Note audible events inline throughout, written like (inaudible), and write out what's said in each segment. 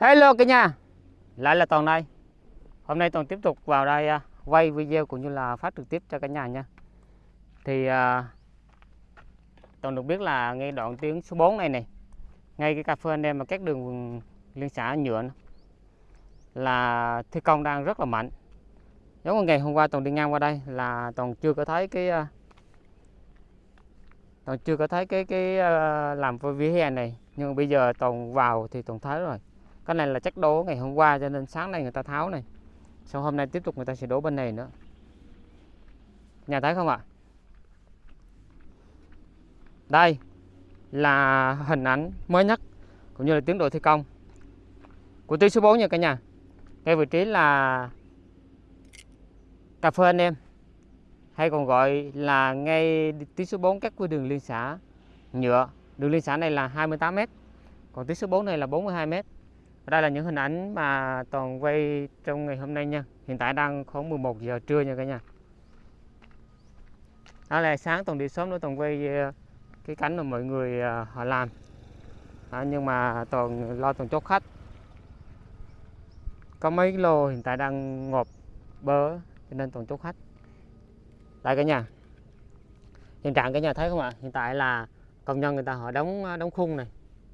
Hello cả nhà. Lại là Toàn đây. Hôm nay Toàn tiếp tục vào đây uh, quay video cũng như là phát trực tiếp cho cả nhà nha. Thì uh, Toàn được biết là ngay đoạn tuyến số 4 này này Ngay cái cà phê anh em mà các đường liên xã nhựa này, Là thi công đang rất là mạnh. Giống như ngày hôm qua Toàn đi ngang qua đây là Toàn chưa có thấy cái uh, Toàn chưa có thấy cái cái uh, làm vỉa hè này. Nhưng bây giờ Toàn vào thì Toàn thấy rồi cái này là chắc đố ngày hôm qua cho nên sáng nay người ta tháo này. Sau hôm nay tiếp tục người ta sẽ đổ bên này nữa. Nhà thấy không ạ? Đây là hình ảnh mới nhất cũng như là tiến độ thi công của tuyến số 4 nha cả nhà. Ngay vị trí là cà phê anh em. Hay còn gọi là ngay tuyến số 4 các với đường liên xã nhựa. Đường liên xã này là 28 m còn tuyến số 4 này là 42 m đây là những hình ảnh mà toàn quay trong ngày hôm nay nha. Hiện tại đang khoảng 11 giờ trưa nha cả nhà. Đó là sáng toàn đi sớm nữa toàn quay ờ, cái cánh mà mọi người ờ, họ làm. Đó, nhưng mà toàn lo toàn chốt khách. Có mấy lô hiện tại đang ngộp bơ cho nên toàn chốt khách. Đây cả nhà. Hiện trạng cả nhà thấy không ạ? Hiện tại là công nhân người ta họ đóng ờ, đóng khung này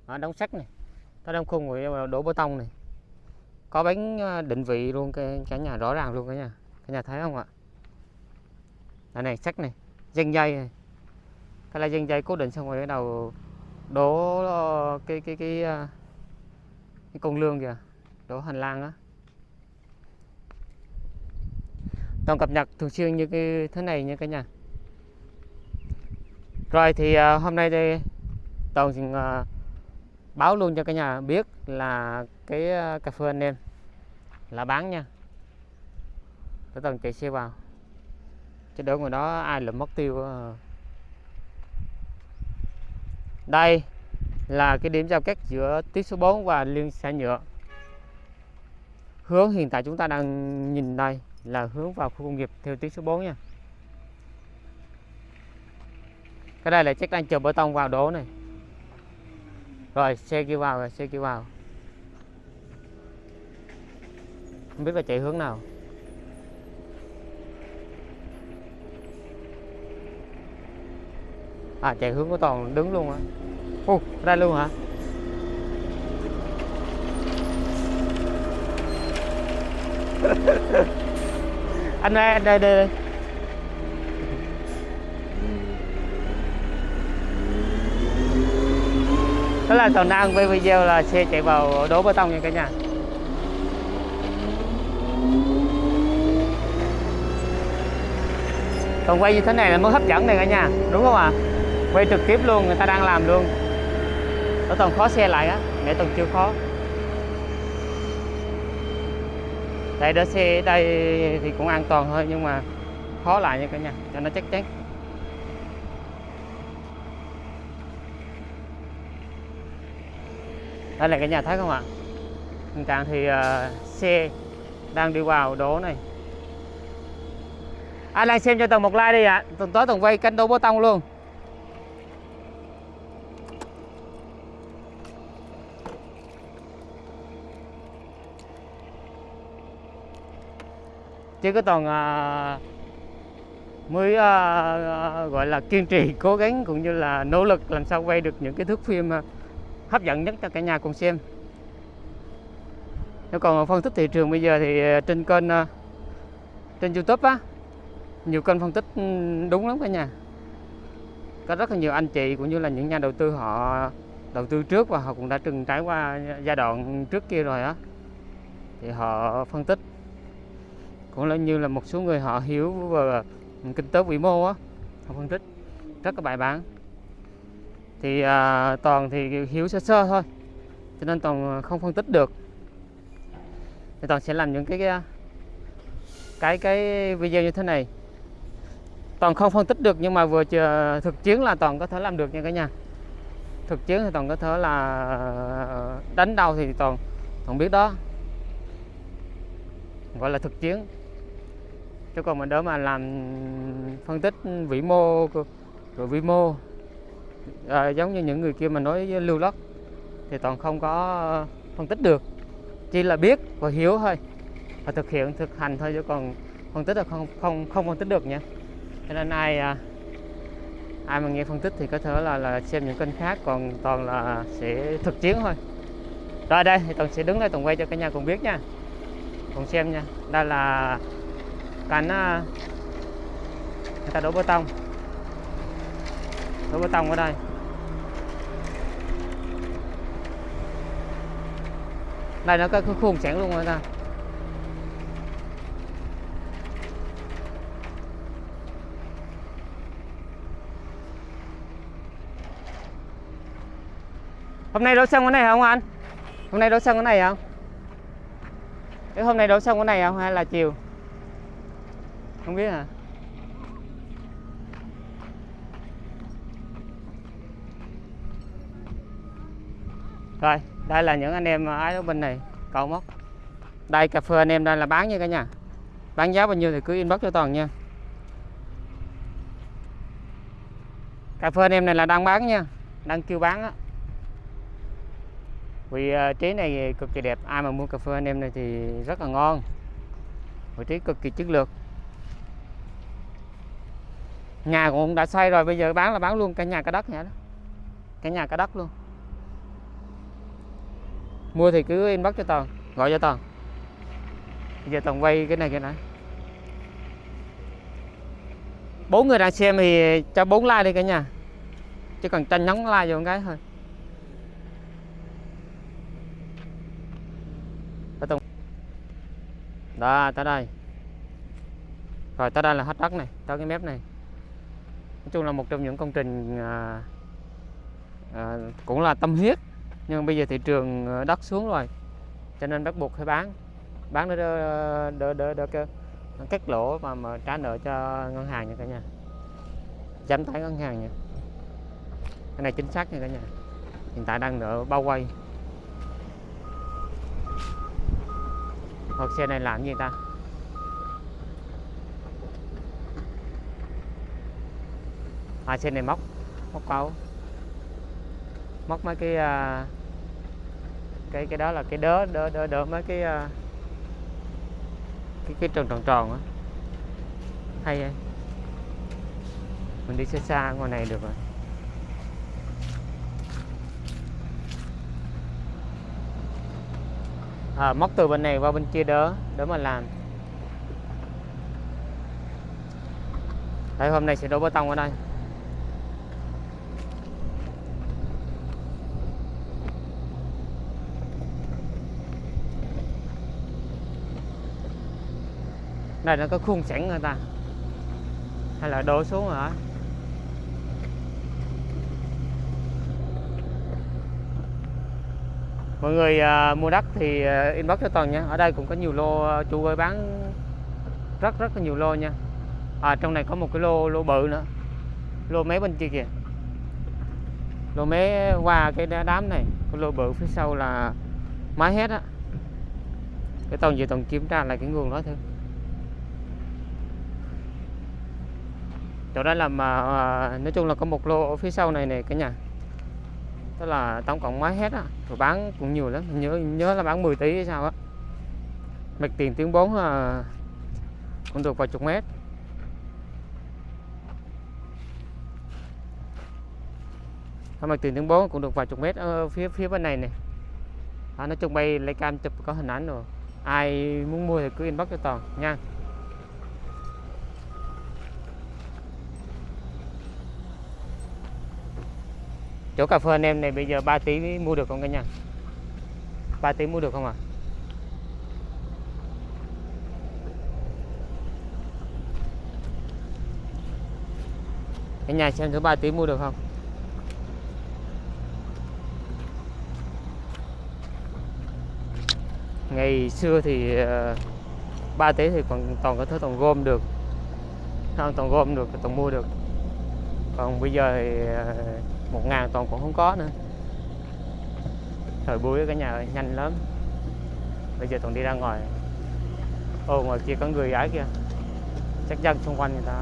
họ đóng sắt này ta đang khung rồi đổ bê tông này. Có bánh ờ, định vị luôn cái cả nhà rõ ràng luôn cả nhà cả nhà thấy không ạ? Đây này sắt này dây dây này. Cái là dây dây cố định xong rồi cái đầu đổ ờ, cái cái cái ờ, cái con lương kìa. Đổ hành lang á. Toàn cập nhật thường xuyên như cái thế này nha cả nhà. Rồi thì hôm nay đây toàn uh, báo luôn cho cả nhà biết là cái ờ, cà phê anh em là bán nha. Để tầng chạy xe vào. Chứ đỡ ngoài đó ai là mất tiêu ờ. đây là cái điểm giao cắt giữa tuyến số 4 và liên xã nhựa. Hướng hiện tại chúng ta đang nhìn đây là hướng vào khu công nghiệp theo tuyến số 4 nha. Cái đây là chắc đang chờ bê tông vào đổ này rồi xe kia vào rồi xe kia vào. Không biết là chạy hướng nào. À chạy hướng của toàn đứng luôn á. Ô ra luôn hả? (laughs) Anh ơi anh đây đây, đây. Đó là toàn đang quay video là xe chạy vào đổ bê tông nha cả nhà. Còn quay như thế này là mới hấp dẫn này cả nhà, đúng không ạ? À? quay trực tiếp luôn, người ta đang làm luôn. Nó toàn khó xe lại á, mẹ toàn chưa khó. Đây, đỡ xe đây thì cũng an toàn thôi, nhưng mà khó lại nha cả nhà, cho nó chắc chắn. Đây là cái nhà thấy không ạ? Hiện trạng thì ờ, uh, xe đang đi vào đố này. À, Ai đang xem cho tầng một like đi ạ. À. tuần tới tuần quay canh đô bê tông luôn. Chứ có toàn uh, mới uh, gọi là kiên trì cố gắng cũng như là nỗ lực làm sao quay được những cái thước phim uh, hấp dẫn nhất cho cả nhà cùng xem. Nếu còn phân tích thị trường bây giờ thì ờ, trên kênh ờ, trên YouTube á, nhiều kênh phân tích đúng lắm cả nhà. Có rất là nhiều anh chị cũng như là những nhà đầu tư họ đầu tư trước và họ cũng đã từng trải qua giai đoạn trước kia rồi á. Thì họ phân tích. Cũng là như là một số người họ hiểu về kinh tế vĩ mô á, họ phân tích. Rất là bài bản thì à, toàn thì hiểu sơ sơ thôi cho nên toàn không phân tích được. Thì toàn sẽ làm những cái à, cái cái video như thế này. Toàn không phân tích được nhưng mà vừa chờ thực chiến là toàn có thể làm được nha cả nhà. Thực chiến thì toàn có thể là à, đánh đâu thì toàn toàn biết đó. Gọi là thực chiến chứ còn mình đỡ mà làm phân tích vĩ mô rồi vĩ mô à, giống như những người kia mà nói lưu lót thì toàn không có ờ, phân tích được. Chỉ là biết và hiểu thôi và thực hiện thực hành thôi chứ còn phân tích là không không không phân tích được nha. Cho nên ai à, ai mà nghe phân tích thì có thể là là xem những kênh khác còn toàn là sẽ thực chiến thôi. Rồi đây thì toàn sẽ đứng đây toàn quay cho cả nhà cùng biết nha. Cùng xem nha. Đây là cảnh à, người ta đổ bê tông đổ bê tông ở đây. Đây, nó có cái khuôn sẵn luôn rồi ta. Hôm nay đổ xong cái này không anh? Hôm nay đổ xong cái này không cái hôm nay đổ xong cái này không hay là chiều? Không biết hả? Rồi, đây là những anh em ái ở bên này cầu móc đây, cà phê anh em đây là bán nha cả nhà. Bán giá bao nhiêu thì cứ inbox cho toàn nha. Cà phê anh em này là đang bán nha, đang kêu bán á. Vì ờ, trí này cực kỳ đẹp, ai mà mua cà phê anh em này thì rất là ngon. Vị trí cực kỳ chất lượng. Nhà cũng đã xây rồi, bây giờ bán là bán luôn cả nhà, cả đất nha đó. Cả nhà, cả đất luôn mua thì cứ inbox cho toàn gọi cho toàn. Bây giờ toàn quay cái này cái này bốn người đang xem thì cho bốn like đi cả nhà. Chỉ cần tranh nhấn like vô một cái thôi. Đó tới đây. Rồi tới đây là hết đất này tới cái mép này. Nói chung là một trong những công trình à, à, cũng là tâm huyết nhưng bây giờ thị trường ờ, đất xuống rồi cho nên bắt buộc phải bán. Bán để đỡ đỡ đỡ, đỡ cắt lỗ mà mà trả nợ cho ngân hàng nha cả nhà. Giám tải ngân hàng nha. Cái này chính xác nha cả nhà. Hiện tại đang nợ bao quay hoặc xe này làm gì ta? À xe này móc móc câu móc mấy cái uh, cái cái đó là cái đớ đỡ đỡ đỡ mấy cái uh, cái cái tròn tròn tròn á. Hay vậy. Mình đi xa xa ngoài này được rồi. À, móc từ bên này qua bên kia đỡ đỡ mà làm. Đây hôm nay sẽ đổ bê tông ở đây. Đây nó có khuôn sẵn người ta. Hay là đổ xuống hả? Mọi người à, mua đất thì à, inbox cho toàn nha. Ở đây cũng có nhiều lô à, chủ ơi bán rất rất là nhiều lô nha. À trong này có một cái lô lô bự nữa. Lô mấy bên kia kìa. Lô mé qua cái đám này. Cái lô bự phía sau là máy hết á. Cái toàn về toàn kiểm tra lại cái nguồn đó thôi chỗ đó là mà à, nói chung là có một lô ở phía sau này này cả nhà. Tức là tổng cộng mấy hết á rồi bán cũng nhiều lắm nhớ nhớ là bán 10 tỷ hay sao á. Mặt tiền tiếng 4 à, ờ, cũng được vài chục mét. Mặt tiền tiếng 4 cũng được vài chục mét ở phía phía bên này này à, nói chung bay lấy cam chụp có hình ảnh rồi. Ai muốn mua thì cứ inbox cho toàn nha. Chỗ cà phê anh em này bây giờ 3 tỷ mua được không cả nhà? 3 tí mua được không ạ? À cả nhà xem thứ 3 tí mua được không? Ngày xưa thì ờ, ba tế thì còn, toàn có thứ toàn gom được. Không, toàn gom được, toàn mua được. Còn bây giờ thì ờ, một ngàn toàn cũng không có nữa. Thời buổi cả nhà ơi nhanh lắm. Bây giờ toàn đi ra ngoài. Ô ngoài kia có người gái kia chắc dân xung quanh người ta.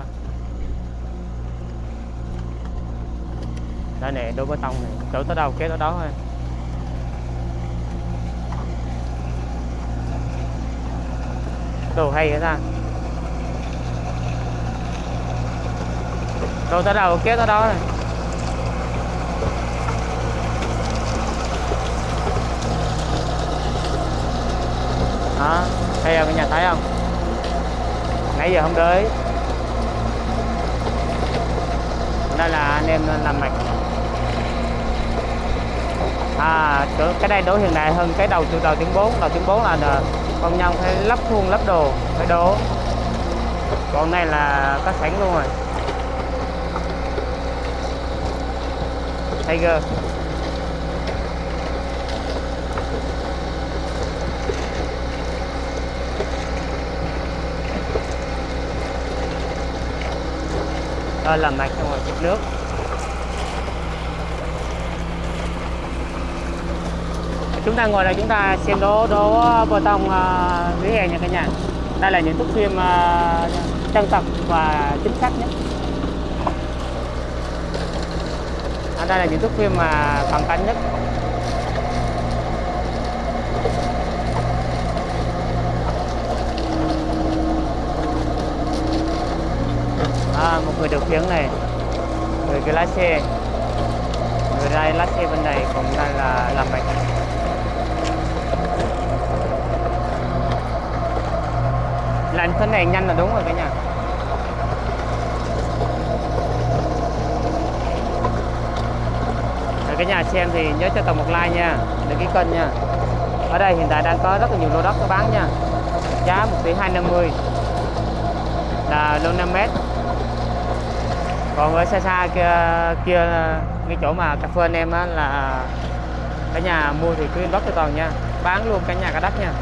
Đây nè đổ bê tông này. Đổ tới đâu kéo tới đó thôi. Đồ hay vậy ta. Đồ tới đâu kéo tới đó này. Đây thấy cả nhà thấy không? Nãy giờ không tới. Đây là anh em làm mạch. À cái đây đổ hiện đại hơn cái đầu từ đầu tiếng 4 đầu tiếng 4 là công nhân phải lắp khuôn, lắp đồ, phải đổ. Còn này là có sẵn luôn rồi. Tiger. Đó là mạch xong rồi chụp nước. Chúng ta ngồi đây chúng ta xem đố đố bê tông uh, vỉa hè nha cả nhà. Đây là những thước phim uh, chân thật và chính xác nhất. Ở đây là những thước phim mà cận cảnh nhất. À, một người điều khiển này. Người cái lái xe. Người đây lái xe bên này còn đang là làm mạch làm thế này nhanh là đúng rồi cả nhà. Rồi cả nhà xem thì nhớ cho tầm một like nha. Đăng ký kênh nha. Ở đây hiện tại đang có rất là nhiều lô đất có bán nha. Giá 1 tỷ 250 là lô 5 mét còn ở xa xa kia, kia cái chỗ mà cà phê anh em á là cả nhà mua thì cứ inbox cho toàn nha. Bán luôn cả nhà cả đất nha.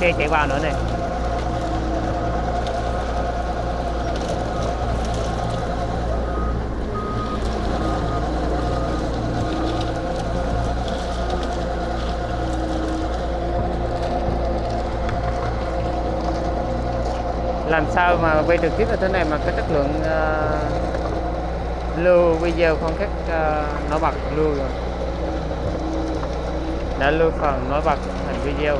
Xe chạy vào nữa này làm sao mà quay trực tiếp như thế này mà cái chất lượng uh, lưu video không khác uh, ờ, nổi bật lưu rồi đã lưu phần nổi bật thành video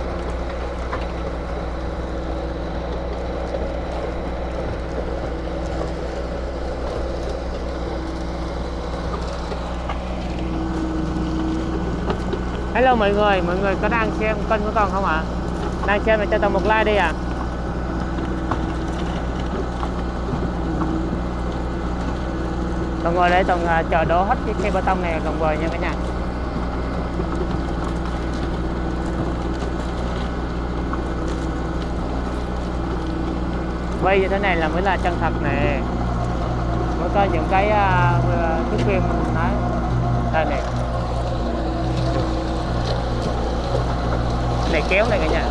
Hello mọi người, mọi người có đang xem kênh của con không ạ? À? Đang xem thì cho tao một like đi ạ. À. còn ngồi đây toàn chờ đổ hết cái cây bê tông này còn về nha cả nhà. Quay như thế này là mới là chân thật nè. Mới có những cái à, uh, thước à, phim nói đây này này kéo này cả nhà.